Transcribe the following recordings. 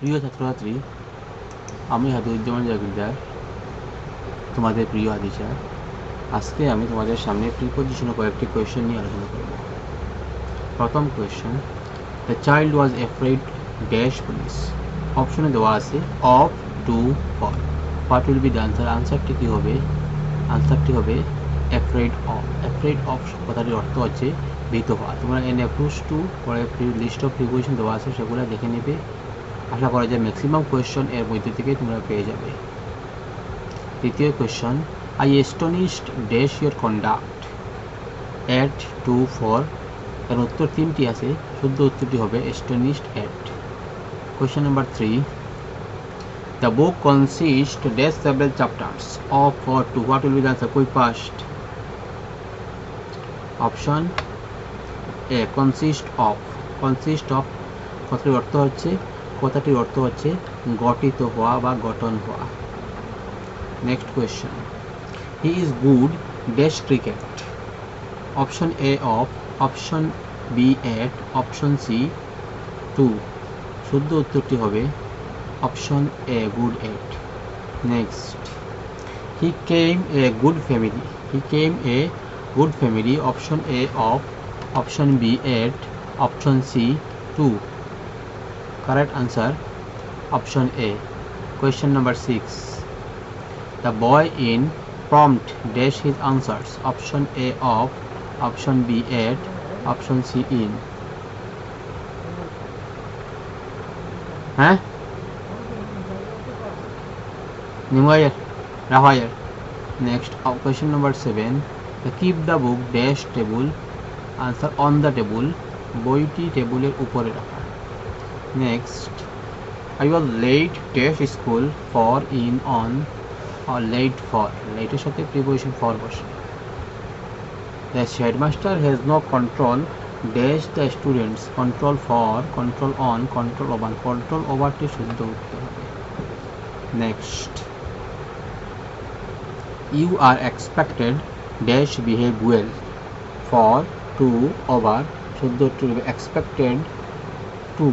প্রিয় ছাত্রছাত্রী, আমি হাদুজ্জামান জাগিরদার তোমাদের প্রিয় আদিশা। আজকে আমি তোমাদের সামনে প্রিপোজিশনে কয়েকটি কোয়েশ্চেন নিয়ে আলোচনা করব। প্রথম question the child was afraid dash police অপশনে দেওয়া আছে of to for what will be the answer আনসারটি কী হবে? আনসারটি হবে অ্যাফ্রেড অফ অ্যাফ্রেড অফ কথাটির অর্থ হচ্ছে ভীত হওয়া তোমরা এন অ্যাপ্রোচ টু পরে লিস্ট অফ প্রিপোজিশন দেওয়া আছে, সেগুলো দেখে নেবে। আশা করা যায় ম্যাক্সিমাম কোয়েশ্চন এর মধ্যে থেকে তোমরা পেয়ে যাবে। দ্বিতীয় question I astonished dash your conduct at to four এর উত্তর তিনটি আছে, শুদ্ধ উত্তরটি হবে astonished at question number three the book consist dash several chapters of for to what will be the answer কই past option A consist of consist of কথাটির অর্থ হচ্ছে কথাটির অর্থ হচ্ছে গঠিত হওয়া বা গঠন হওয়া। Next question he is good dash cricket option A of option B at option C to শুদ্ধ উত্তরটি হবে option A good at next he came a good family he came a good family option A of option B at option C to correct answer option a question number 6 the boy in prompt dash his answers option a of option b at option c in হ্যাঁ next question number 7 the keep the book dash table answer on the table বইটি টেবিলের উপরে রাখা Next, I was late dash school for in on or late for. Late এর সাথে preposition for বসে। The headmaster has no control dash the students control for control on control over control over টি শুদ্ধ হবে next you are expected dash behave well for to over শুদ্ধ হবে expected to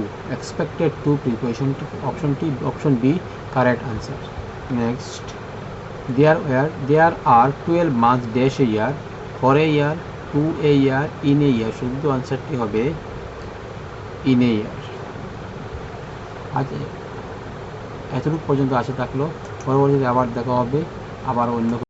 preposition to option T option B correct answer next there were there are 12 months dash a year for a year to a year in a year শুদ্ধ আনসারটি হবে in a year আজ এতটুকু পর্যন্ত আসে থাকল পরবর্তীতে আবার দেখা হবে আবার অন্য